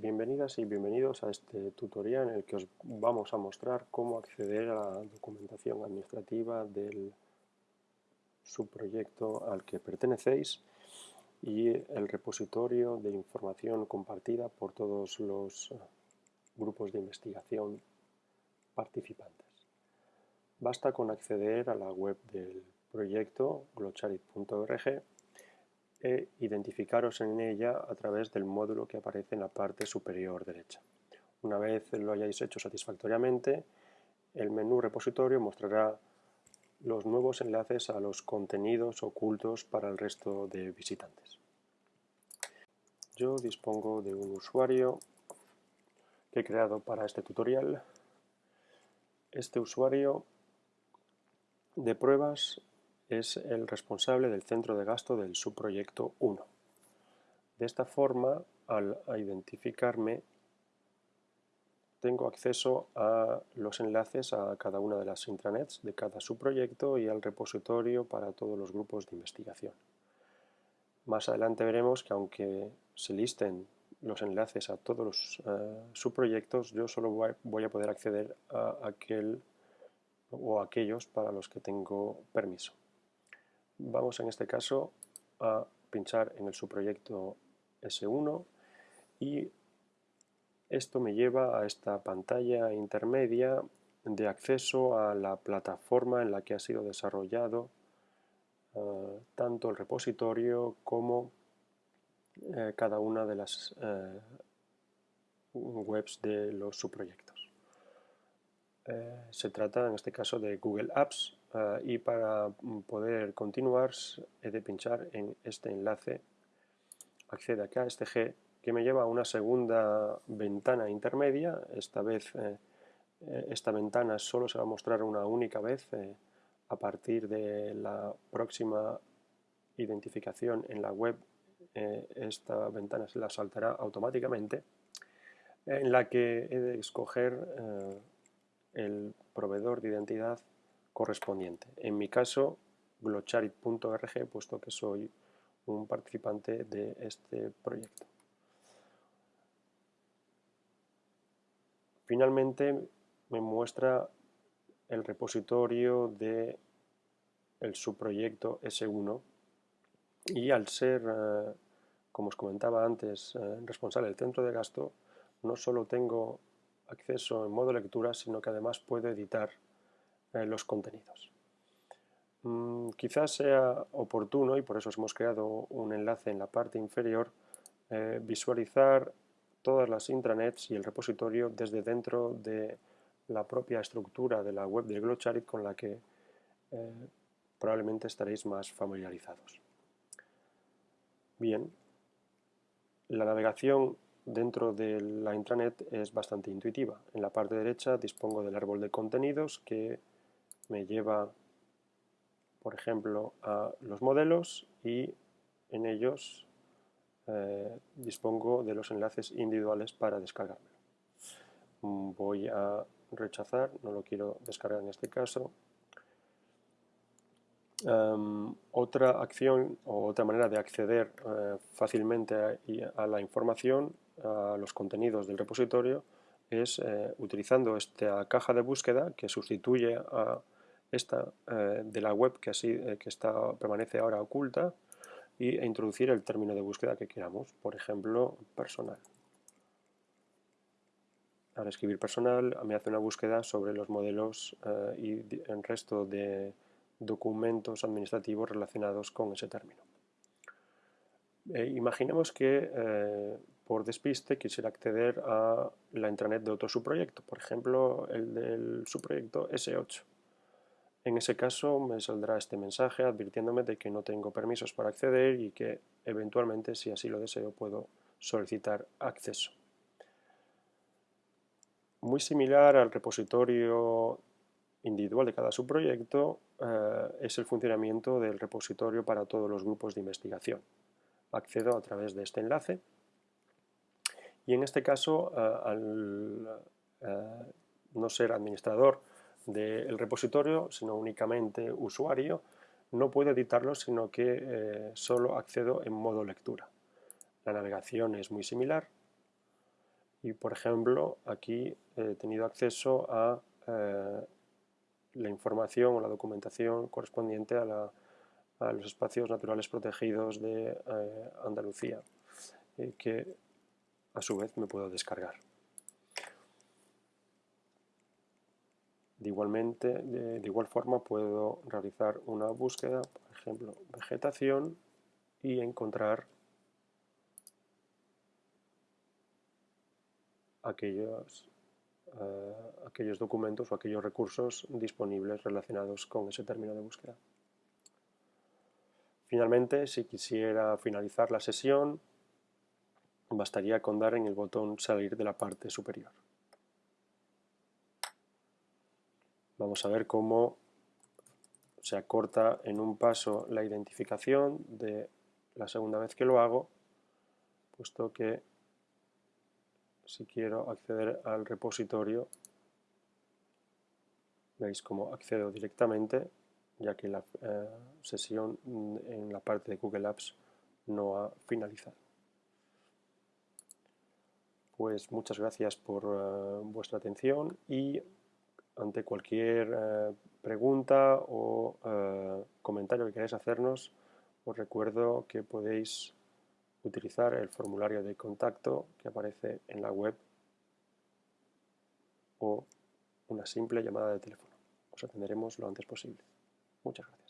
Bienvenidas y bienvenidos a este tutorial en el que os vamos a mostrar cómo acceder a la documentación administrativa del subproyecto al que pertenecéis y el repositorio de información compartida por todos los grupos de investigación participantes. Basta con acceder a la web del proyecto glocharit.org e identificaros en ella a través del módulo que aparece en la parte superior derecha. Una vez lo hayáis hecho satisfactoriamente, el menú repositorio mostrará los nuevos enlaces a los contenidos ocultos para el resto de visitantes. Yo dispongo de un usuario que he creado para este tutorial. Este usuario de pruebas es el responsable del centro de gasto del subproyecto 1. De esta forma, al identificarme, tengo acceso a los enlaces a cada una de las intranets de cada subproyecto y al repositorio para todos los grupos de investigación. Más adelante veremos que aunque se listen los enlaces a todos los eh, subproyectos, yo solo voy a poder acceder a aquel o aquellos para los que tengo permiso. Vamos en este caso a pinchar en el subproyecto S1 y esto me lleva a esta pantalla intermedia de acceso a la plataforma en la que ha sido desarrollado eh, tanto el repositorio como eh, cada una de las eh, webs de los subproyectos. Se trata en este caso de Google Apps eh, y para poder continuar he de pinchar en este enlace, accede acá a este G que me lleva a una segunda ventana intermedia, esta vez eh, esta ventana solo se va a mostrar una única vez a partir de la próxima identificación en la web esta ventana se la saltará automáticamente en la que he de escoger el proveedor de identidad correspondiente. En mi caso, glocharit.org, puesto que soy un participante de este proyecto. Finalmente me muestra el repositorio de subproyecto S1 y al ser, eh, como os comentaba antes, eh, responsable del centro de gasto, no solo tengo acceso en modo lectura, sino que además puedo editar eh, los contenidos. Mm, quizás sea oportuno, y por eso hemos creado un enlace en la parte inferior, eh, visualizar todas las intranets y el repositorio desde dentro de la propia estructura de la web de Glocharit con la que eh, probablemente estaréis más familiarizados. Bien, la navegación dentro de la intranet es bastante intuitiva. En la parte derecha dispongo del árbol de contenidos que me lleva, por ejemplo, a los modelos y en ellos eh, dispongo de los enlaces individuales para descargármelo. Mm, voy a rechazar, no lo quiero descargar en este caso. Em, otra acción o otra manera de acceder eh, fácilmente a, la información a los contenidos del repositorio es eh, utilizando esta caja de búsqueda que sustituye a esta eh, de la web que, así, eh, que está, permanece ahora oculta y, e introducir el término de búsqueda que queramos, por ejemplo, personal. Al escribir personal me hace una búsqueda sobre los modelos y el resto de documentos administrativos relacionados con ese término. imaginemos que por despiste quisiera acceder a la intranet de otro subproyecto, por ejemplo el del subproyecto S8. En ese caso me saldrá este mensaje advirtiéndome de que no tengo permisos para acceder y que eventualmente, si así lo deseo, puedo solicitar acceso. Muy similar al repositorio individual de cada subproyecto eh, es el funcionamiento del repositorio para todos los grupos de investigación. Accedo a través de este enlace y en este caso, eh, al eh, no ser administrador del repositorio, sino únicamente usuario, no puedo editarlo, sino que eh, solo accedo en modo lectura. La navegación es muy similar. Y por ejemplo, aquí he tenido acceso a eh, la información o la documentación correspondiente a, los espacios naturales protegidos de eh, Andalucía, que a su vez me puedo descargar. De, igualmente, de, igual forma puedo realizar una búsqueda, por ejemplo, vegetación, y encontrar aquellos, eh, aquellos documentos o aquellos recursos disponibles relacionados con ese término de búsqueda. Finalmente, si quisiera finalizar la sesión, bastaría con dar en el botón salir de la parte superior. Vamos a ver cómo se acorta en un paso la identificación de la segunda vez que lo hago, puesto que si quiero acceder al repositorio, veis cómo accedo directamente, ya que la eh, sesión en la parte de Google Apps no ha finalizado. Pues muchas gracias por eh, vuestra atención y ante cualquier eh, pregunta o eh, comentario que queráis hacernos, os recuerdo que podéis utilizar el formulario de contacto que aparece en la web o una simple llamada de teléfono. Os atenderemos lo antes posible. Muchas gracias.